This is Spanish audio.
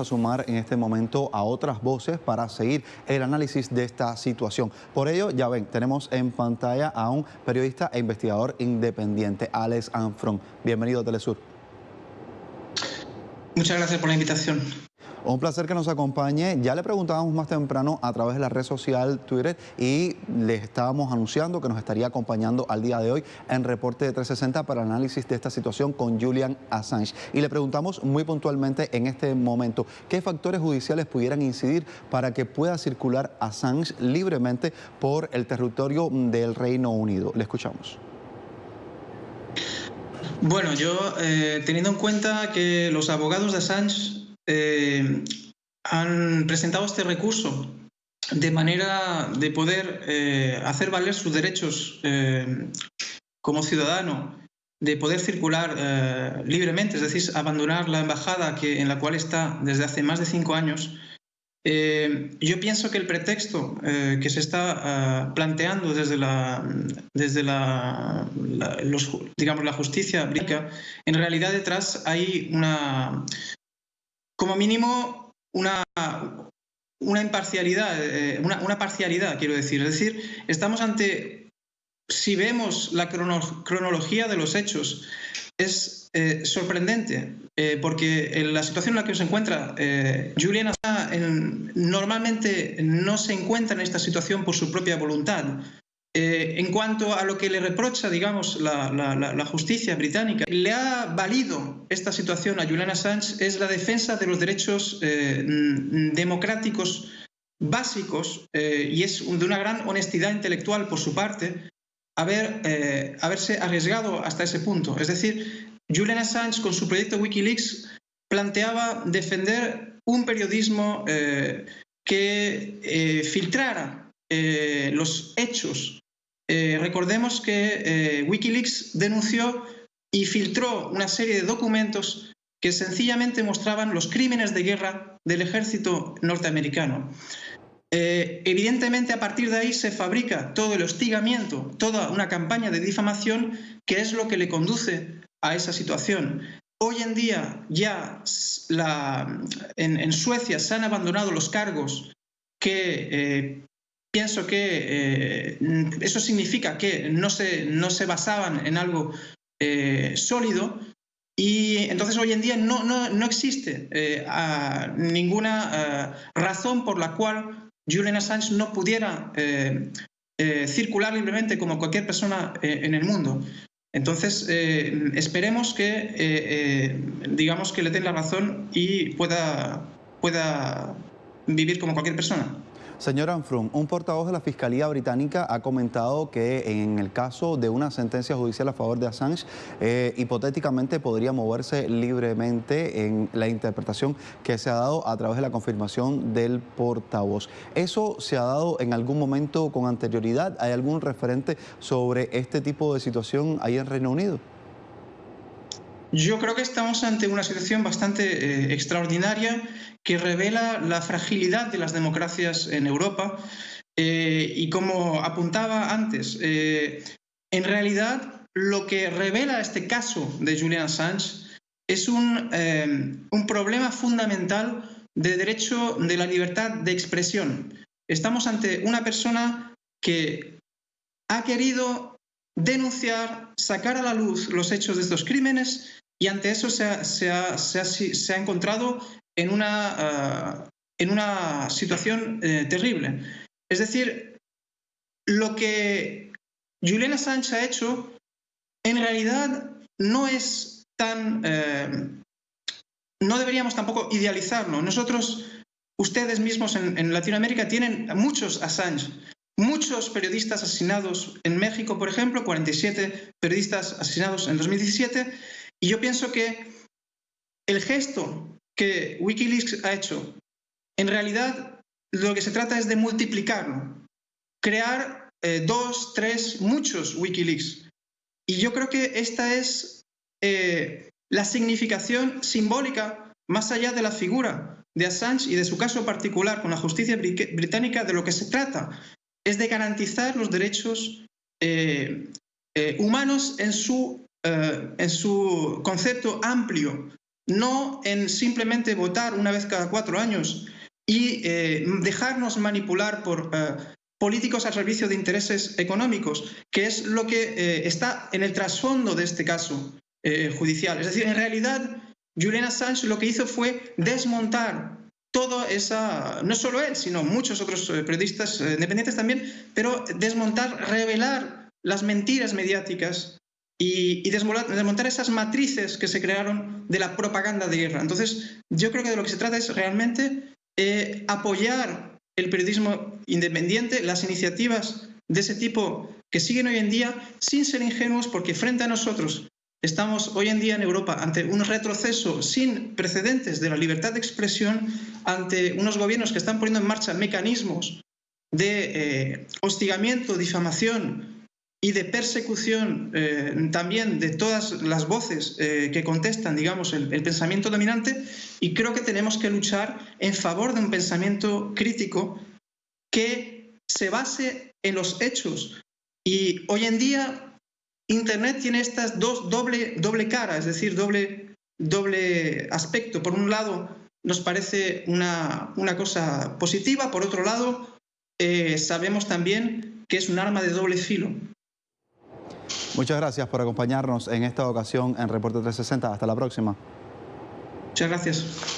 a sumar en este momento a otras voces para seguir el análisis de esta situación. Por ello, ya ven, tenemos en pantalla a un periodista e investigador independiente, Alex Anfron. Bienvenido a Telesur. Muchas gracias por la invitación. Un placer que nos acompañe. Ya le preguntábamos más temprano a través de la red social Twitter y le estábamos anunciando que nos estaría acompañando al día de hoy en Reporte de 360 para análisis de esta situación con Julian Assange. Y le preguntamos muy puntualmente en este momento qué factores judiciales pudieran incidir para que pueda circular Assange libremente por el territorio del Reino Unido. Le escuchamos. Bueno, yo eh, teniendo en cuenta que los abogados de Assange eh, han presentado este recurso de manera de poder eh, hacer valer sus derechos eh, como ciudadano, de poder circular libremente, es decir, abandonar la embajada que, en la cual está desde hace más de cinco años. yo pienso que el pretexto que se está planteando desde la, desde la, digamos, la justicia británica, en realidad detrás hay una, como mínimo una, una imparcialidad, eh, una, parcialidad, quiero decir. Es decir, estamos ante, si vemos la cronología de los hechos, es eh, sorprendente, eh, porque en la situación en la que se encuentra Julian normalmente no se encuentra en esta situación por su propia voluntad. Eh, en cuanto a lo que le reprocha, digamos, la, justicia británica, le ha valido esta situación a Julian Assange es la defensa de los derechos eh, democráticos básicos eh, y es de una gran honestidad intelectual por su parte haber, haberse arriesgado hasta ese punto. Es decir, Julian Assange con su proyecto Wikileaks planteaba defender un periodismo que filtrara los hechos eh, recordemos que eh, Wikileaks denunció y filtró una serie de documentos que sencillamente mostraban los crímenes de guerra del ejército norteamericano. Eh, evidentemente, a partir de ahí se fabrica todo el hostigamiento, toda una campaña de difamación que es lo que le conduce a esa situación. Hoy en día ya en, Suecia se han abandonado los cargos que pienso que eh, eso significa que no se, no se basaban en algo eh, sólido y entonces hoy en día no, no, existe eh, ninguna razón por la cual Julian Assange no pudiera circular libremente como cualquier persona en el mundo. Entonces, esperemos que, digamos, que le den la razón y pueda, pueda vivir como cualquier persona. Señor Anfrum, un portavoz de la Fiscalía Británica ha comentado que en el caso de una sentencia judicial a favor de Assange, eh, hipotéticamente podría moverse libremente en la interpretación que se ha dado a través de la confirmación del portavoz. ¿Eso se ha dado en algún momento con anterioridad? ¿Hay algún referente sobre este tipo de situación ahí en Reino Unido? Yo creo que estamos ante una situación bastante eh, extraordinaria que revela la fragilidad de las democracias en Europa. Eh, y como apuntaba antes, eh, en realidad lo que revela este caso de Julian Assange es un, un problema fundamental de derecho de la libertad de expresión. Estamos ante una persona que ha querido denunciar, sacar a la luz los hechos de estos crímenes y ante eso se ha, encontrado en una, ah, en una situación eh, terrible. Es decir, lo que Julian Assange ha hecho en realidad no es tan... Eh, no deberíamos tampoco idealizarlo. Nosotros, ustedes mismos en, en Latinoamérica tienen muchos Assange, muchos periodistas asesinados en México, por ejemplo, 47 periodistas asesinados en 2017 y yo pienso que el gesto que Wikileaks ha hecho, en realidad lo que se trata es de multiplicarlo, crear eh, dos, tres, muchos Wikileaks. Y yo creo que esta es eh, la significación simbólica, más allá de la figura de Assange y de su caso particular con la justicia británica, de lo que se trata es de garantizar los derechos eh, humanos en su eh, en su concepto amplio no en simplemente votar una vez cada cuatro años y eh, dejarnos manipular por eh, políticos al servicio de intereses económicos, que es lo que está en el trasfondo de este caso judicial. Es decir, en realidad, Julian Assange lo que hizo fue desmontar toda esa, no solo él, sino muchos otros periodistas independientes también, pero desmontar, revelar las mentiras mediáticas y, desmontar, esas matrices que se crearon de la propaganda de guerra. Entonces, yo creo que de lo que se trata es realmente eh, apoyar el periodismo independiente, las iniciativas de ese tipo que siguen hoy en día, sin ser ingenuos, porque frente a nosotros estamos hoy en día en Europa ante un retroceso sin precedentes de la libertad de expresión, ante unos gobiernos que están poniendo en marcha mecanismos de eh, hostigamiento, difamación, y de persecución eh, también de todas las voces eh, que contestan, digamos, el, pensamiento dominante, y creo que tenemos que luchar en favor de un pensamiento crítico que se base en los hechos. Y hoy en día Internet tiene estas dos doble, doble cara, es decir, doble, doble aspecto. Por un lado, nos parece una, una cosa positiva, por otro lado, eh, sabemos también que es un arma de doble filo. Muchas gracias por acompañarnos en esta ocasión en Reporte 360. Hasta la próxima. Muchas gracias.